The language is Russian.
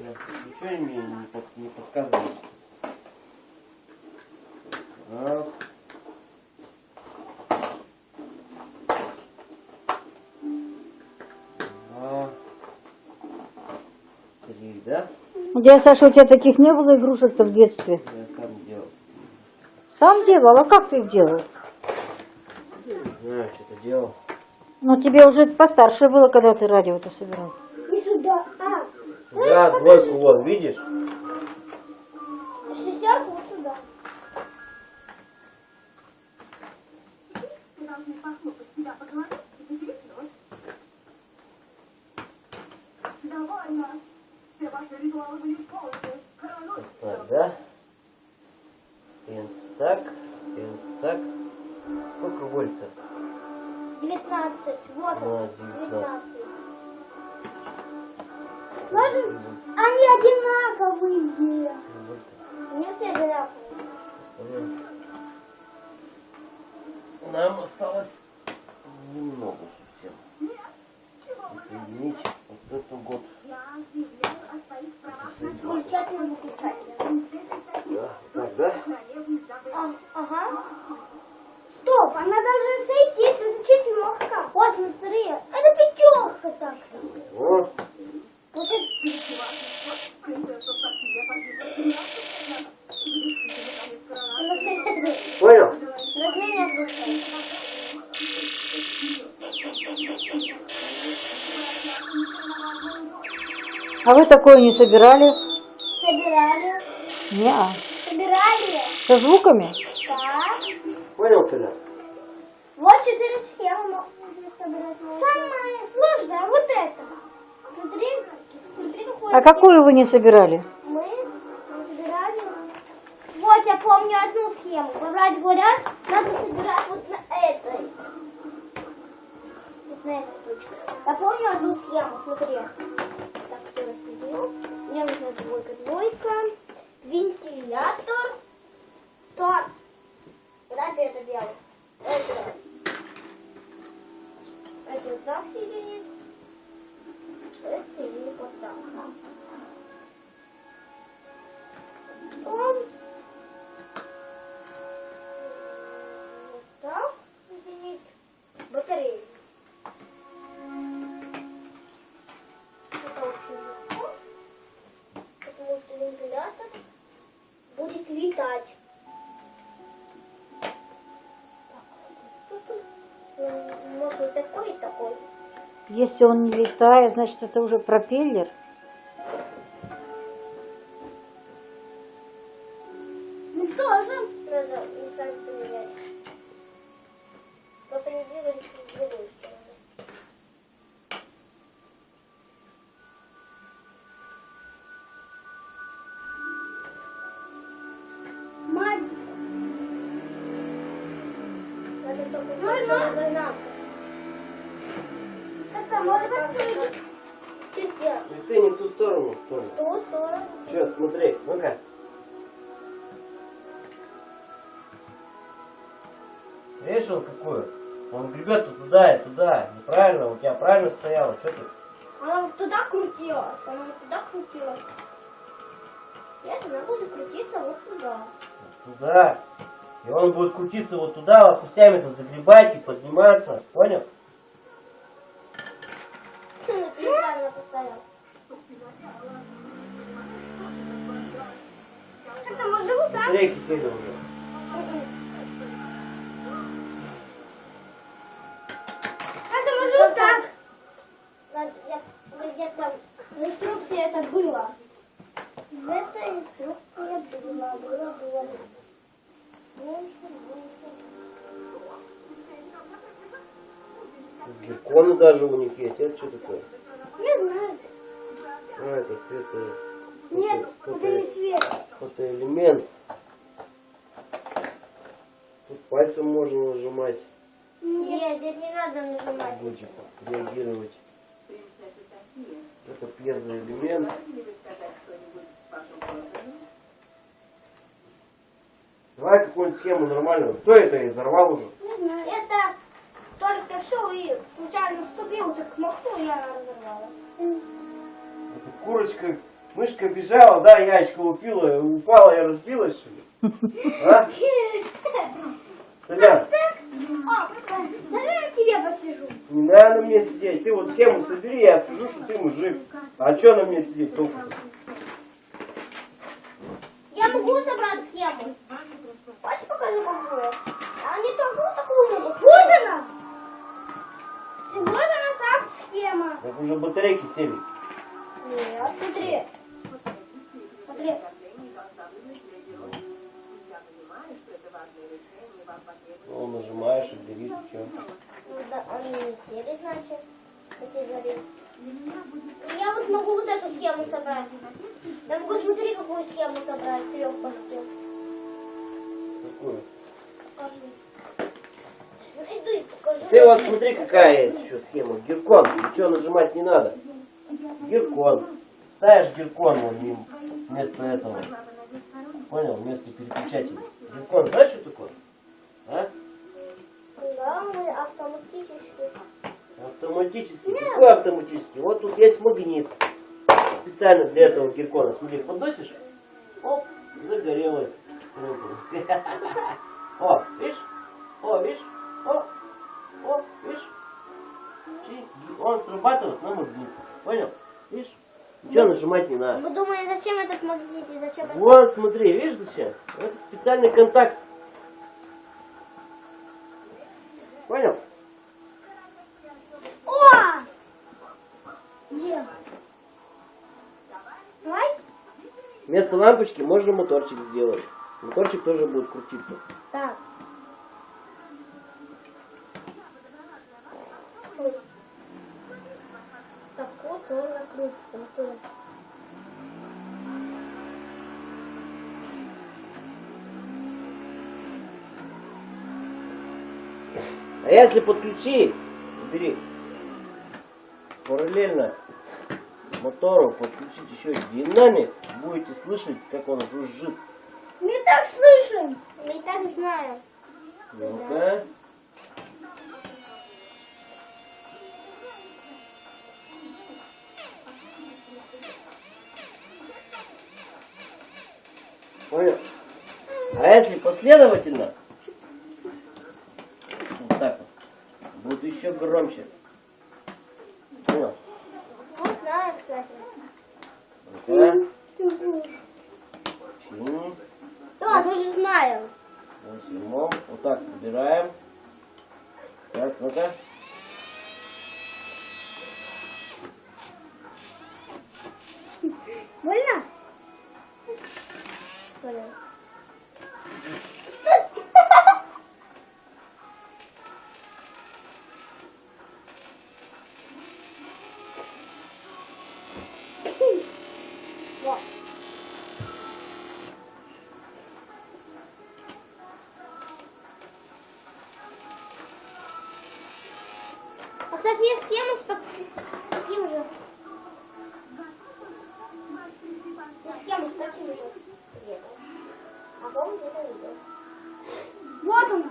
Ничего мне не, под, не подсказывает. Раз. Два. Три, да? Дядя Саша, у тебя таких не было игрушек-то в детстве? Я сам делал. Сам делал? А как ты их делал? Не знаю, что-то делал. Ну, тебе уже постарше было, когда ты радио-то собирал. Да, двойку вот, видишь? шестерку вот сюда. Так, да? Пенс так, пенс так. Сколько вольт-то? 19. Вот он. 19. 19. Можем? Они одинаковые. Вольт. Не все одинаковые. Понятно. Нам осталось немного совсем. Соединить вот этот год. Включатель выключатель. Да, так, да? А, ага. Стоп, она должна сойтись, это четверка. Вот, смотри, это пятерка так. Вот. Вот это... Разменять Понял? А вы такое не собирали? Собирали. Не-а. Собирали. Со звуками? Так. Понял, Коля? Вот четыре схемы. Самое сложное вот это. А какую вы не собирали? мы собирали. Вот я помню одну схему. Врач говорят, надо собирать вот на этой. Вот на этой штучке. Я помню одну схему, смотри. Так, кто рассудил? Мне нужна двойка, двойка. Вентилятор. То. Куда ты это делаешь? Это. Это так соединить. Это вот так. Если он не летает, значит это уже пропеллер. Ну тоже надо инстанцию поменять. В другую сторону. Мать! Надо только Можно? Чуть-чуть. И ты не в ту сторону тоже. В ту сторону. Сейчас, смотри, ну-ка. Видишь, он какой? Он гребет туда и туда. Неправильно, у тебя правильно стояло. Что ты? Она вот туда крутилась, она вот туда крутилась. Нет, она будет крутиться вот сюда. Туда. И он будет крутиться вот туда, лопастями-то загребать и подниматься. Понял? Смотри, кисель уже. Это может вот так. Я- Где-то в инструкции это было. В этой инструкции было, было, было. Гекконы даже у них есть. Это что такое? Не знаю. А, это свет. Нет, фото- это не свет. фотоэлемент. Тут пальцем можно нажимать, Нет, здесь не надо нажимать. будет реагировать. Это пьезоэлемент. Давай какую-нибудь схему нормальную. Кто это изорвал уже? Не знаю. Это только шел и случайно вступил, так махнул, и она разорвала. Это курочка Мышка бежала, да, яичко упила, упала и разбилась, что ли? А? А, наверное, я тебе посижу. не надо мне сидеть. Ты вот схему собери, я скажу, что ты мужик. А что на мне сидеть толку? Я могу собрать схему. Хочешь покажу, какую? А они такую такую могут. Вот она. Вот она так схема. Так уже батарейки сели. Нет, смотри. Смотри. Ну, нажимаешь, и? Ну да, они не сели, значит, если горит. Я вот могу вот эту схему собрать. Я могу, смотри, какую схему собрать, трех постел. Какую? Покажи. Ну иду и покажу. Ты вот смотри, какая есть еще схема. Гиркон. Ничего нажимать не надо. Гиркон. Ставишь гиркон вон мимо- вместо этого. Понял? Вместо переключателя. Гиркон, знаешь, что такое? А? Да, мы автоматически. Автоматический. Какой автоматический? Вот тут есть магнит. Специально для этого гиркона. Смотри, подносишь. Оп, загорелось. О, видишь? О, видишь? О, о, видишь? Он срабатывает на магнит. Понял? Видишь? Ничего нажимать не надо. Вы думаете, зачем этот магнит и зачем это? Вот, смотри, видишь зачем? Это специальный контакт. Понял? О! Где? Давай. Вместо лампочки можно моторчик сделать. Моторчик тоже будет крутиться. Так. Ой. Так вот он накрутится. А если подключить, бери, параллельно мотору подключить еще динамик, будете слышать, как он жужжит. Не так слышим. Не так знаю. Ну-ка. Понял? А если последовательно, вот так вот, будет еще громче. Понял? Знаю, кстати. Да, мы же знаем. Возьмем. Вот так собираем. Так, ну-ка. Больно? Вот. А, кстати, есть схема с так- таким же. потом не дойдет. Вот он,